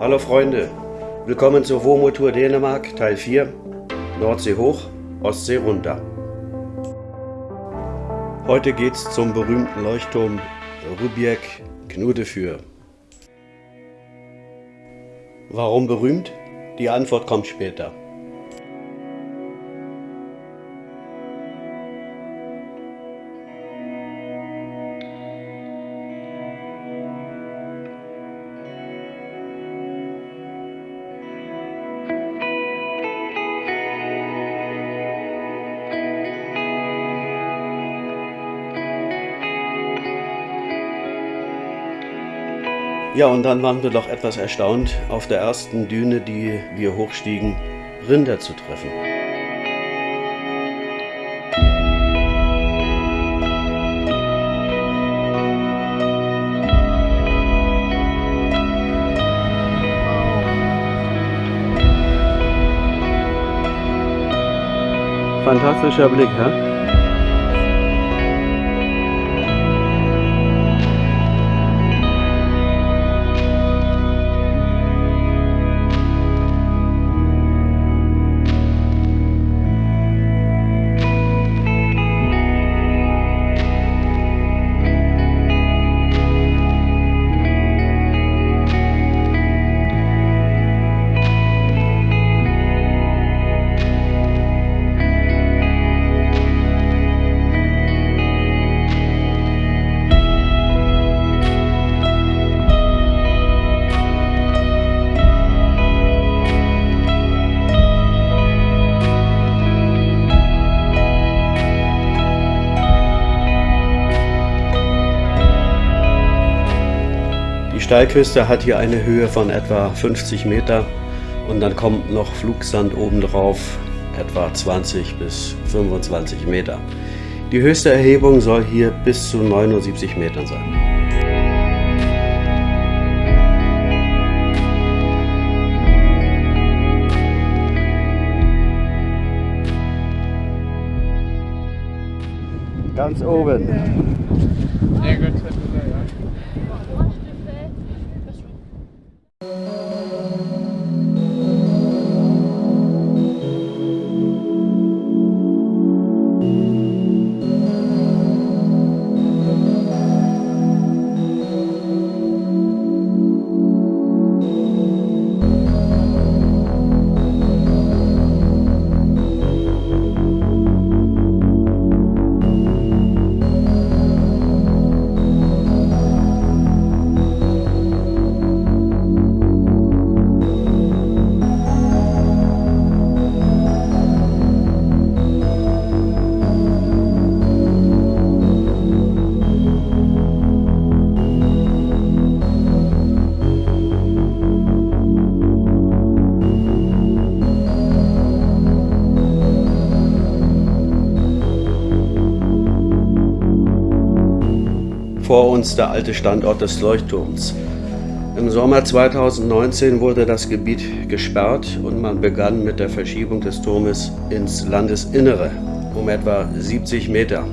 Hallo Freunde, willkommen zur WOMO-Tour Dänemark Teil 4, Nordsee hoch, Ostsee runter. Heute geht's zum berühmten Leuchtturm Rubjek Knudefür. Warum berühmt? Die Antwort kommt später. Ja, und dann waren wir doch etwas erstaunt, auf der ersten Düne, die wir hochstiegen, Rinder zu treffen. Fantastischer Blick, hä? Steilküste hat hier eine Höhe von etwa 50 Meter und dann kommt noch Flugsand obendrauf, etwa 20 bis 25 Meter. Die höchste Erhebung soll hier bis zu 79 Metern sein. Ganz oben. Ja, gut. Vor uns der alte Standort des Leuchtturms. Im Sommer 2019 wurde das Gebiet gesperrt und man begann mit der Verschiebung des Turmes ins Landesinnere um etwa 70 Meter.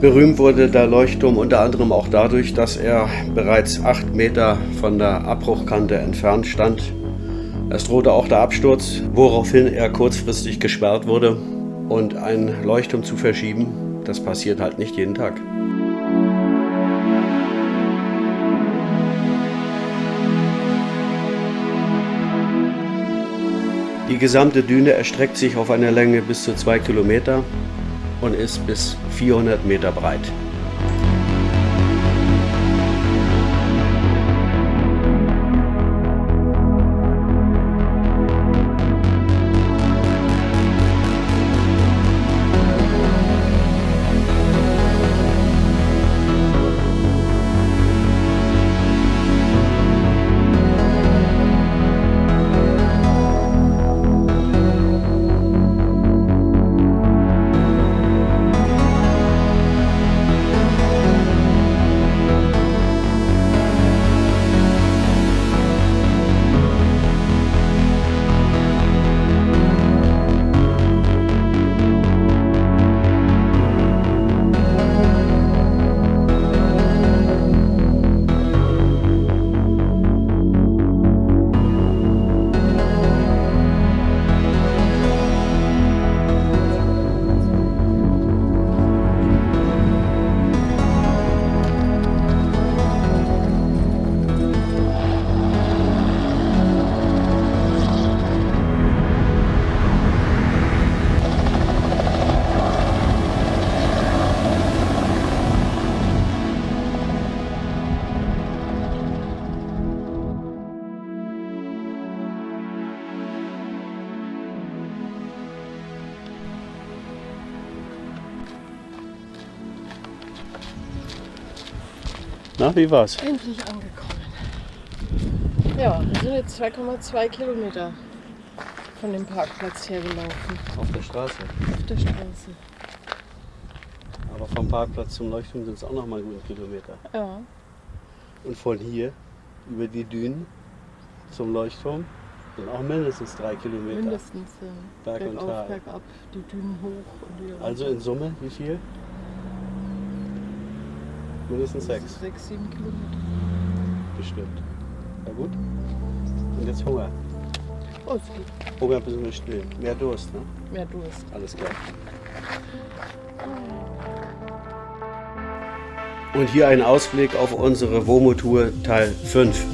Berühmt wurde der Leuchtturm unter anderem auch dadurch, dass er bereits 8 Meter von der Abbruchkante entfernt stand. Es drohte auch der Absturz, woraufhin er kurzfristig gesperrt wurde. Und ein Leuchtturm zu verschieben, das passiert halt nicht jeden Tag. Die gesamte Düne erstreckt sich auf eine Länge bis zu 2 Kilometer und ist bis 400 Meter breit. Na, wie war's? Endlich angekommen. Ja, wir sind jetzt 2,2 Kilometer von dem Parkplatz hergelaufen. Auf der Straße. Auf der Straße. Aber vom Parkplatz zum Leuchtturm sind es auch noch mal guten Kilometer. Ja. Und von hier über die Dünen zum Leuchtturm sind auch mindestens drei Kilometer. Mindestens. Ja. Berg und Bergauf, Tal. bergab, die Dünen hoch und wieder Also in Summe, wie viel? Mindestens sechs, Sechs, sieben Kilometer. bestimmt. Na gut. Und jetzt Hunger. Oh, es geht. Hunger müssen wir stillen. Mehr Durst, ne? Mehr Durst. Alles klar. Und hier ein Ausblick auf unsere WOMO-Tour Teil 5.